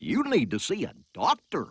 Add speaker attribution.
Speaker 1: You need to see a doctor.